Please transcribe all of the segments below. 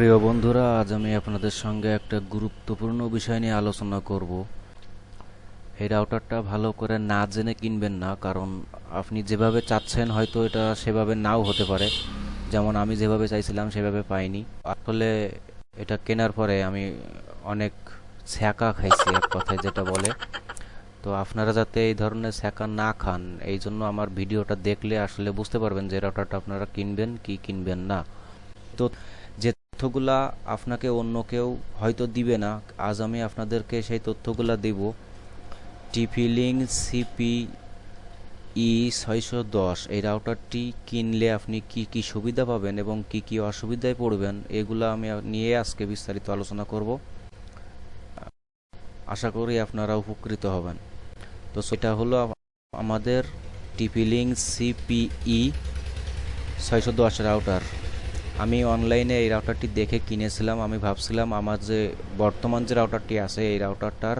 প্রিয় বন্ধুরা, আজ আমি আপনাদের সঙ্গে একটা গুরুত্বপূর্ণ বিষয় নিয়ে আলোচনা করব। এই রাউটারটা ভালো করে না জেনে কিনবেন না, কারণ আপনি যেভাবে চাচ্ছেন হয়তো এটা সেভাবে নাও হতে পারে। যেমন আমি যেভাবে চাইছিলাম সেভাবে পাইনি। আসলে এটা কেনার পরে আমি অনেক ছ্যাঁকা খাইছি, এক কথায় যেটা বলে। তো আপনারা যাতে এই ধরনের ছ্যাঁকা না খান, এই জন্য আমার ভিডিওটা দেখলে আসলে বুঝতে পারবেন যে রাউটারটা আপনারা কিনবেন কি কিনবেন না। তো তথ্যগুলা আপনাকে অন্য কেউ হয়তো দিবে না। আজ আমি আপনাদেরকে সেই তথ্যগুলা দেব। টিফিলিং সিপি ই ছয়শো দশ, এই রাউটারটি কিনলে আপনি কি কি সুবিধা পাবেন এবং কি কি অসুবিধায় পড়বেন, এগুলো আমি নিয়ে আজকে বিস্তারিত আলোচনা করব। আশা করি আপনারা উপকৃত হবেন। তো সেটা হলো আমাদের লিঙ্ক সিপিই ছয়শো দশ রাউটার। আমি অনলাইনে এই রাউটারটি দেখে কিনেছিলাম। আমি ভাবছিলাম, আমার যে বর্তমান যে রাউটারটি আছে, এই রাউটারটার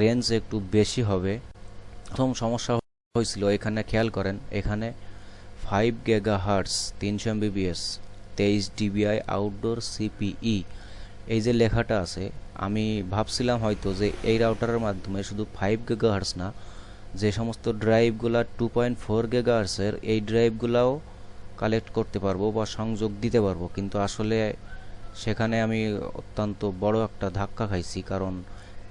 রেঞ্জ একটু বেশি হবে। প্রথম সমস্যা হয়েছিল, এখানে খেয়াল করেন, এখানে ফাইভ গেগা হার্টস তিনশো এমবিবিএস তেইশ ডিবিআই আউটডোর সিপিই এই যে লেখাটা আছে, আমি ভাবছিলাম হয়তো যে এই রাউটারের মাধ্যমে শুধু ফাইভ গেগা হার্স না, যে সমস্ত ড্রাইভগুলা টু পয়েন্ট ফোর গেগা হার্টসের এই ড্রাইভগুলাও কালেক্ট করতে পারব বা সংযোগ দিতে পারব। কিন্তু আসলে সেখানে আমি অত্যন্ত বড় একটা ধাক্কা খাইছি। কারণ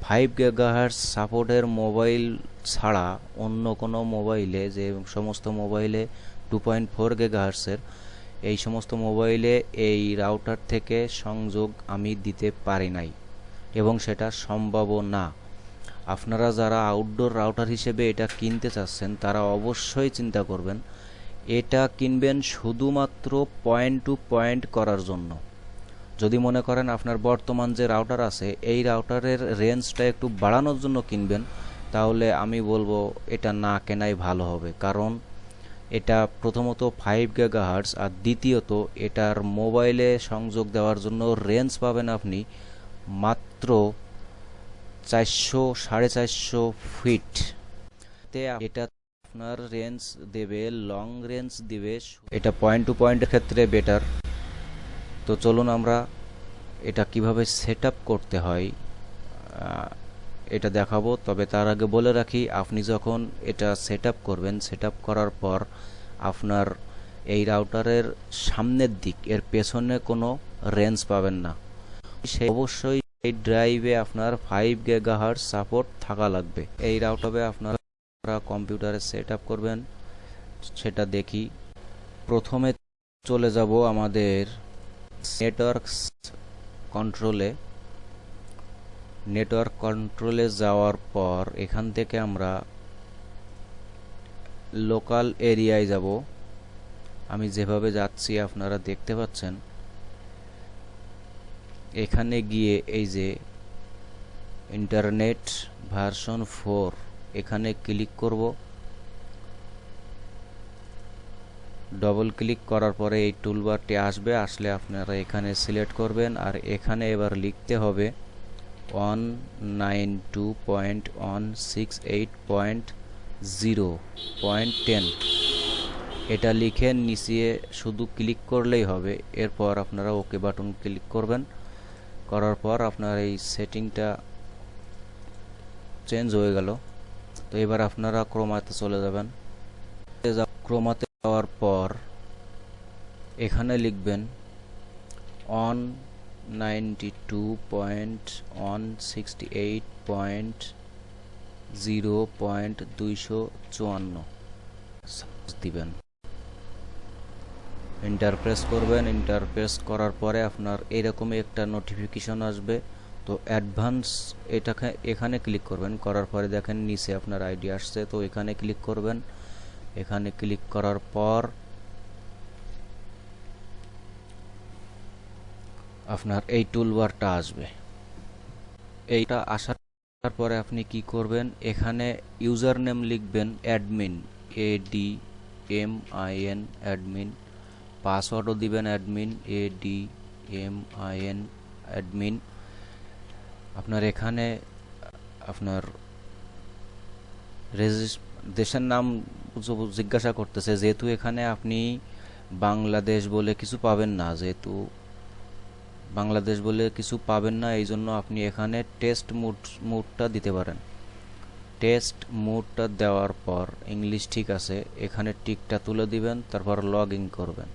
ফাইভ গেগাহার্স সাপোর্টের মোবাইল ছাড়া অন্য কোনো মোবাইলে যে সমস্ত মোবাইলে টু পয়েন্ট ফোর গেগাহার্সের এই সমস্ত মোবাইলে এই রাউটার থেকে সংযোগ আমি দিতে পারি নাই। এবং সেটা সম্ভব না। আপনারা যারা আউটডোর রাউটার হিসেবে এটা কিনতে চাচ্ছেন, তারা অবশ্যই চিন্তা করবেন এটা কিনবেন শুধুমাত্র পয়েন্ট টু পয়েন্ট করার জন্য। যদি মনে করেন আপনার বর্তমান যে রাউটার আছে, এই রাউটারের রেঞ্জটা একটু বাড়ানোর জন্য কিনবেন, তাহলে আমি বলব এটা না কেনাই ভালো হবে। কারণ এটা প্রথমত ফাইভ গেগা হার্টস আর দ্বিতীয়ত এটার মোবাইলে সংযোগ দেওয়ার জন্য রেঞ্জ পাবেন আপনি মাত্র চারশো, সাড়ে চারশো ফিট এটা আপনার রেঞ্জ দেবে, লং রেঞ্জ দিবে, এটা পয়েন্ট টু পয়েন্টের ক্ষেত্রে বেটার। তো চলুন আমরা এটা কীভাবে সেট করতে হয় এটা দেখাবো। তবে তার আগে বলে রাখি, আপনি যখন এটা সেট করবেন সেট করার পর আপনার এই রাউটারের সামনের দিক, এর পেছনে কোনো রেঞ্জ পাবেন না। সে অবশ্যই এই ড্রাইভে আপনার ফাইভ গেগাহার সাপোর্ট থাকা লাগবে। এই রাউটারে আপনার কম্পিউটারে সেট আপ করবেন, সেটা দেখি। প্রথমে চলে যাব আমাদের নেটওয়ার্ক কন্ট্রোলে। নেটওয়ার্ক কন্ট্রোলে যাওয়ার পর এখান থেকে আমরা লোকাল এরিয়ায় যাব। আমি যেভাবে যাচ্ছি আপনারা দেখতে পাচ্ছেন। এখানে গিয়ে এই যে ইন্টারনেট ভার্সন ফোর এখানে ক্লিক করব। ডবল ক্লিক করার পরে এই টুলবারটি আসবে। আসলে আপনারা এখানে সিলেক্ট করবেন আর এখানে এবার লিখতে হবে one nine two point one six eight point zero point ten এটা লিখে নিচিয়ে শুধু ক্লিক করলেই হবে। এরপর আপনারা ওকে বাটন ক্লিক করবেন। করার পর আপনার এই সেটিংটা চেঞ্জ হয়ে গেল। তো এবার আপনারা ক্রোমাতে চলে যাবেন। ক্রোমাতে যাওয়ার পর এখানে লিখবেন one ninety two point one sixty eight point zero point দুইশো চুয়ান্ন দিবেন। ইন্টারপ্রেস করবেন। ইন্টারপ্রেস করার পরে আপনার এরকমই একটা নোটিফিকেশন আসবে। তো অ্যাডভান্স এটাকে এখানে ক্লিক করবেন। করার পরে দেখেন নিচে আপনার আইডি আসছে, তো এখানে ক্লিক করবেন। এখানে ক্লিক করার পর আপনার এই টুলবারটা আসবে। এইটা আসার পরে আপনি কি করবেন? এখানে ইউজার নেম লিখবেন admin A D M I N admin পাসওয়ার্ডও দিবেন admin A D M I N admin আপনার এখানে, আপনার দেশের নাম জিজ্ঞাসা করতেছে, যেহেতু এখানে আপনি বাংলাদেশ বলে কিছু পাবেন না, যেহেতু বাংলাদেশ বলে কিছু পাবেন না, এই জন্য আপনি এখানে টেস্ট মুড মুডটা দিতে পারেন। টেস্ট মুডটা দেওয়ার পর ইংলিশ ঠিক আছে, এখানে টিকটা তুলে দিবেন, তারপর লগ ইন করবেন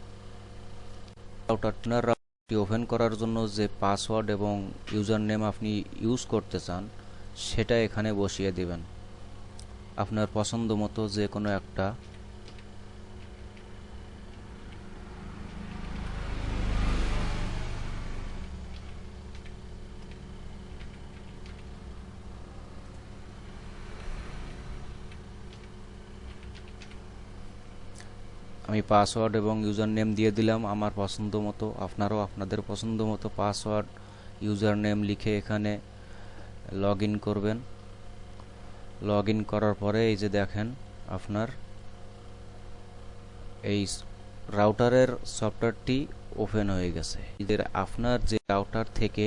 আপনার ওপেন করার জন্য যে পাসওয়ার্ড এবং ইউজার নেম আপনি ইউজ করতে চান, সেটা এখানে বসিয়ে দিবেন। আপনার পছন্দ মতো যে কোনো একটা পাসওয়ার্ড এবং ইউজার নেম দিয়ে দিলাম। আমার পছন্দ মতো আপনারাও আপনাদের পছন্দ মতো পাসওয়ার্ড ইউজার নেম লিখে এখানে লগ করবেন। লগ করার পরে এই যে দেখেন, আপনার এই রাউটারের সফটওয়্যারটি ওপেন হয়ে গেছে। আপনার যে রাউটার থেকে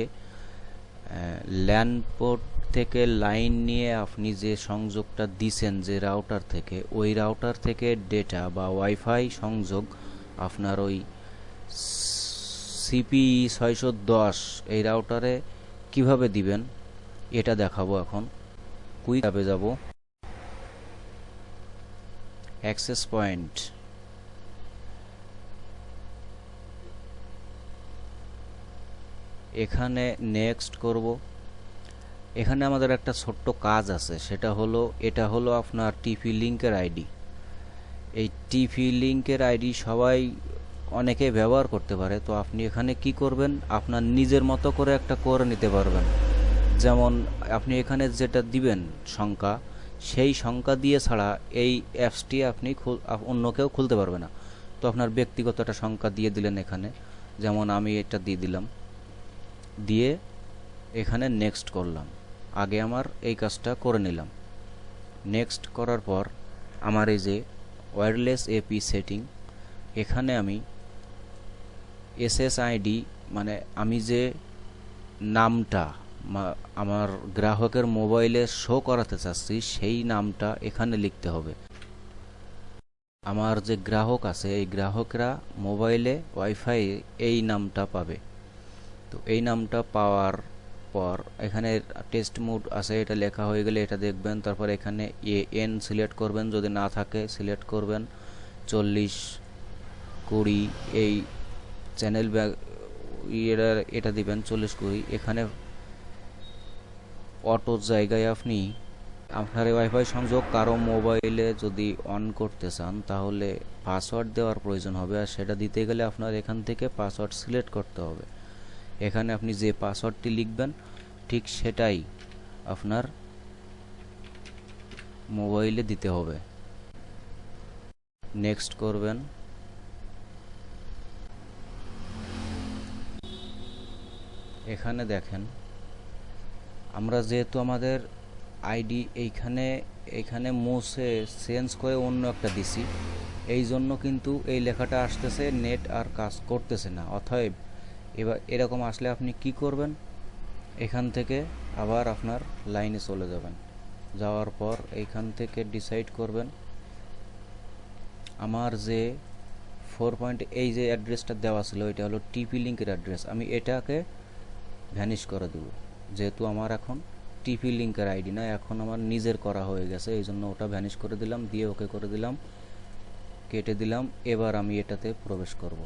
ল্যান্ড পোর্ট থেকে লাইন নিয়ে আপনি যে সংযোগটা দিছেন যে রাউটার থেকে, ওই রাউটার থেকে ডেটা বা ওয়াইফাই সংযোগ আপনার ওই সিপিই ছয়শো দশ এই রাউটারে কীভাবে দিবেন? এটা দেখাবো এখন। কুইক অ্যাপে যাব। Access point. এখানে নেক্সট করব। এখানে আমাদের একটা ছোট্ট কাজ আছে, সেটা হলো, এটা হলো আপনার টিপি লিঙ্কের আইডি এই টিপি লিঙ্কের আইডি সবাই অনেকে ব্যবহার করতে পারে, তো আপনি এখানে কি করবেন? আপনার নিজের মতো করে একটা করে নিতে পারবেন। যেমন আপনি এখানে যেটা দিবেন সংখ্যা, সেই সংখ্যা দিয়ে ছাড়া এই অ্যাপসটি আপনি অন্য কেউ খুলতে পারবে না। তো আপনার ব্যক্তিগত একটা সংখ্যা দিয়ে দিলেন এখানে, যেমন আমি এটা দিয়ে দিলাম। দিয়ে এখানে নেক্সট করলাম। আগে আমার এই কাজটা করে নিলাম। নেক্সট করার পর আমার এই যে ওয়্যারলেস এপি সেটিং এখানে আমি এসএসআইডি মানে আমি যে নামটা আমার গ্রাহকের মোবাইলে শো করাতে চাচ্ছি, সেই নামটা এখানে লিখতে হবে। আমার যে গ্রাহক আছে, এই গ্রাহকরা মোবাইলে ওয়াইফাই এই নামটা পাবে। তো এই নামটা পাওয়ার পর এখানে টেস্ট মুড আছে, এটা লেখা হয়ে গেলে এটা দেখবেন। তারপর এখানে এ এন সিলেক্ট করবেন, যদি না থাকে সিলেক্ট করবেন। চল্লিশ কুড়ি, এই চ্যানেল ব্যাগ এটা এটা দিবেন, চল্লিশ কুড়ি। এখানে অটো জায়গায় আপনি আপনার ওয়াইফাই সংযোগ কারও মোবাইলে যদি অন করতে চান, তাহলে পাসওয়ার্ড দেওয়ার প্রয়োজন হবে। আর সেটা দিতে গেলে আপনার এখান থেকে পাসওয়ার্ড সিলেক্ট করতে হবে। এখানে আপনি যে পাসওয়ার্ডটি লিখবেন, ঠিক সেটাই আপনার মোবাইলে দিতে হবে। নেক্সট করবেন। এখানে দেখেন, আমরা যেহেতু আমাদের আইডি এইখানে, এখানে মুছে চেঞ্জ করে অন্য একটা দিছি এই জন্য কিন্তু এই লেখাটা আসতেছে নেট আর কাজ করতেছে না, অতএব এবার এরকম আসলে আপনি কি করবেন? এখান থেকে আবার আপনার লাইনে চলে যাবেন। যাওয়ার পর এইখান থেকে ডিসাইড করবেন, আমার যে ফোর পয়েন্ট এই যে অ্যাড্রেসটা দেওয়া ছিল, এটা হলো টিপি লিঙ্কের অ্যাড্রেস আমি এটাকে ভ্যানিশ করে দেব। যেহেতু আমার এখন টিপি লিঙ্কের আইডি না এখন আমার নিজের করা হয়ে গেছে, এই জন্য ওটা ভ্যানিশ করে দিলাম, দিয়ে ওকে করে দিলাম, কেটে দিলাম, এবার আমি এটাতে প্রবেশ করব।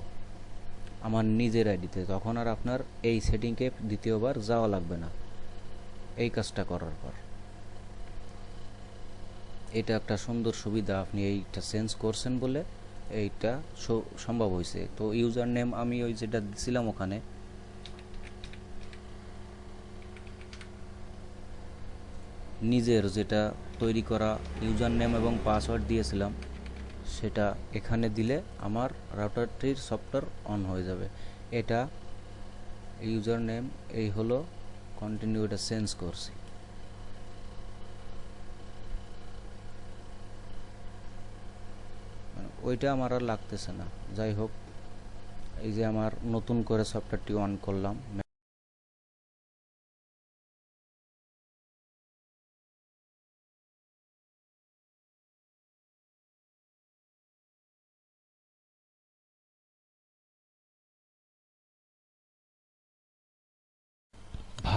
আমার নিজের আইডিতে, তখন আর আপনার এই সেটিংকে দ্বিতীয়বার যাওয়া লাগবে না। এই কাজটা করার পর। এটা একটা সুন্দর সুবিধা, আপনি এইটা চেঞ্জ করছেন বলে এইটা সম্ভব হয়েছে। তো ইউজার নেম আমি ওই যেটা দিছিলাম ওখানে। নিজের যেটা তৈরি করা ইউজার নেম এবং পাসওয়ার্ড দিয়েছিলাম। সেটা এখানে দিলে আমার রাউটারটির সফটওয়্যার অন হয়ে যাবে। এটা ইউজার নেম এই হলো কন্টিনিউ এটা চেঞ্জ করছি। মানে ওইটা আমার আর লাগতেছে না। যাই হোক, এই যে আমার নতুন করে সফটওয়্যারটি অন করলাম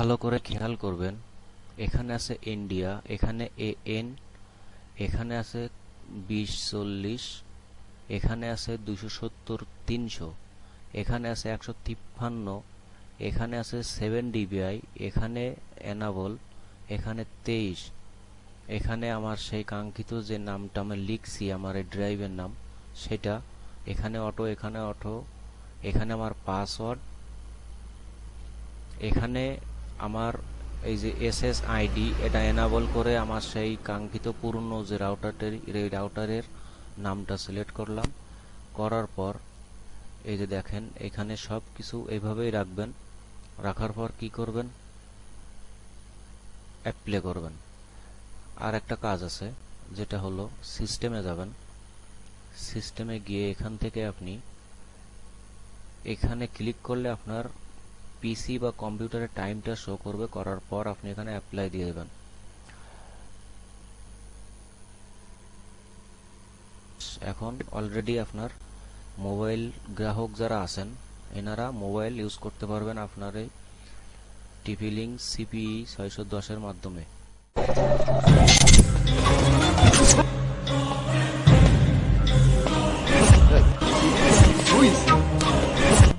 ভালো করে খেয়াল করবেন, এখানে আছে ইন্ডিয়া এখানে এ এন এখানে আছে বিশ চল্লিশ, এখানে আছে দুশো সত্তর, তিনশো, এখানে আছে একশো তিপ্পান্ন, এখানে আছে সেভেন ডিবিআই, এখানে এনাবল, এখানে তেইশ। এখানে আমার সেই কাঙ্ক্ষিত যে নামটা আমি লিখছি, আমার এই ড্রাইভের নাম, সেটা এখানে অটো এখানে অটো, এখানে আমার পাসওয়ার্ড, এখানে আমার এই যে এস এস আইডি এটা এনাবল করে আমার সেই কাঙ্ক্ষিত পূর্ণ যে রাউটারটির এই রাউটারের নামটা সিলেক্ট করলাম। করার পর, এই যে দেখেন, এখানে সব কিছু এইভাবেই রাখবেন। রাখার পর কি করবেন? অ্যাপ্লে করবেন। আর একটা কাজ আছে, যেটা হলো সিস্টেমে যাবেন। সিস্টেমে গিয়ে এখান থেকে আপনি এখানে ক্লিক করলে আপনার পিসি বা কম্পিউটারের টাইমটা শো করবে, করার পর আপনি এখানে অ্যাপ্লাই দিয়ে দেবেন। এখন অলরেডি আপনার মোবাইল গ্রাহক যারা আছেন, এনারা মোবাইল ইউজ করতে পারবেন আপনার এই টিপি লিঙ্ক সিপিই ছয়শো দশের মাধ্যমে।